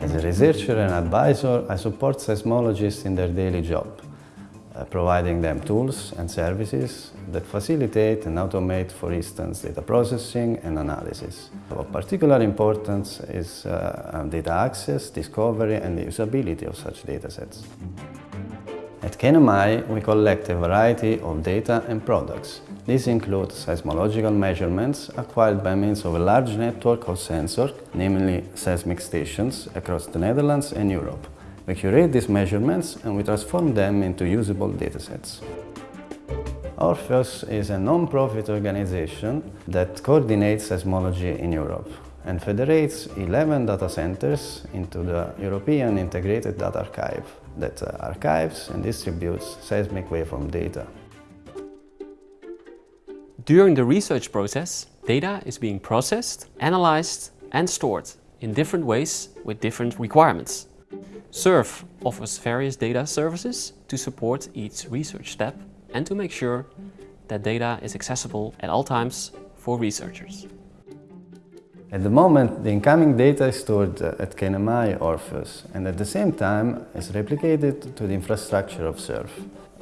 As a researcher and advisor, I support seismologists in their daily job, uh, providing them tools and services that facilitate and automate, for instance, data processing and analysis. Of particular importance is uh, data access, discovery and the usability of such datasets. At KNMI, we collect a variety of data and products. These include seismological measurements acquired by means of a large network of sensors, namely seismic stations, across the Netherlands and Europe. We curate these measurements and we transform them into usable datasets. ORFEUS is a non-profit organization that coordinates seismology in Europe and federates 11 data centers into the European Integrated Data Archive that uh, archives and distributes seismic waveform data. During the research process, data is being processed, analyzed and stored in different ways with different requirements. SURF offers various data services to support each research step and to make sure that data is accessible at all times for researchers. At the moment, the incoming data is stored uh, at KNMI ORFEUS and at the same time is replicated to the infrastructure of SURF.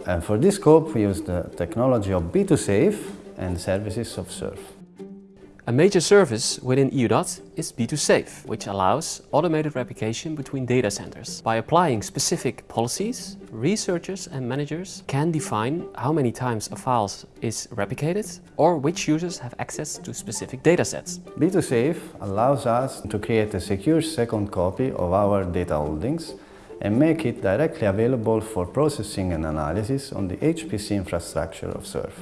And for this scope, we use the technology of B2Safe and services of SURF. A major service within EUDAT is B2Safe, which allows automated replication between data centers. By applying specific policies, researchers and managers can define how many times a file is replicated or which users have access to specific datasets. B2Safe allows us to create a secure second copy of our data holdings and make it directly available for processing and analysis on the HPC infrastructure of SURF.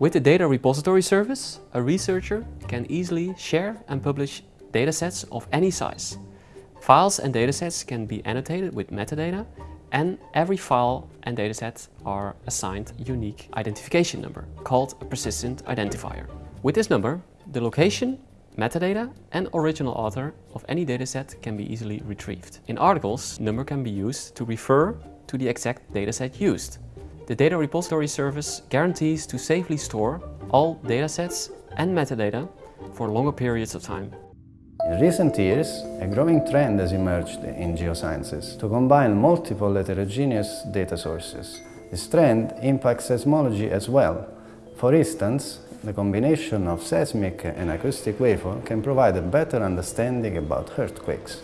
With the Data Repository Service, a researcher can easily share and publish datasets of any size. Files and datasets can be annotated with metadata and every file and dataset are assigned a unique identification number called a persistent identifier. With this number, the location, metadata and original author of any dataset can be easily retrieved. In articles, number can be used to refer to the exact dataset used. The Data Repository Service guarantees to safely store all datasets and metadata for longer periods of time. In recent years, a growing trend has emerged in geosciences to combine multiple heterogeneous data sources. This trend impacts seismology as well. For instance, the combination of seismic and acoustic waveform can provide a better understanding about earthquakes.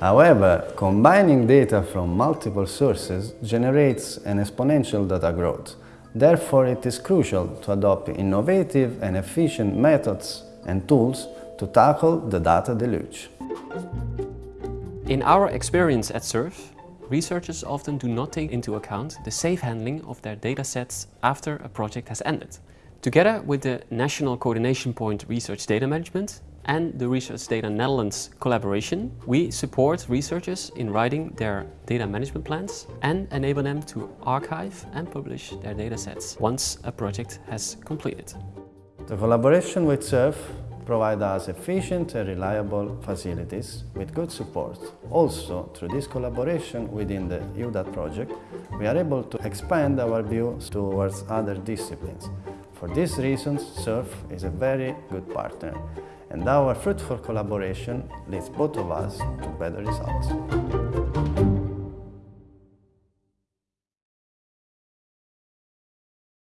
However, combining data from multiple sources generates an exponential data growth. Therefore, it is crucial to adopt innovative and efficient methods and tools to tackle the data deluge. In our experience at SURF, researchers often do not take into account the safe handling of their datasets after a project has ended. Together with the National Coordination Point Research Data Management, and the Research Data Netherlands collaboration, we support researchers in writing their data management plans and enable them to archive and publish their datasets once a project has completed. The collaboration with SURF provides us efficient and reliable facilities with good support. Also, through this collaboration within the EUDAT project, we are able to expand our views towards other disciplines. For these reasons, SURF is a very good partner and our fruitful collaboration leads both of us to better results.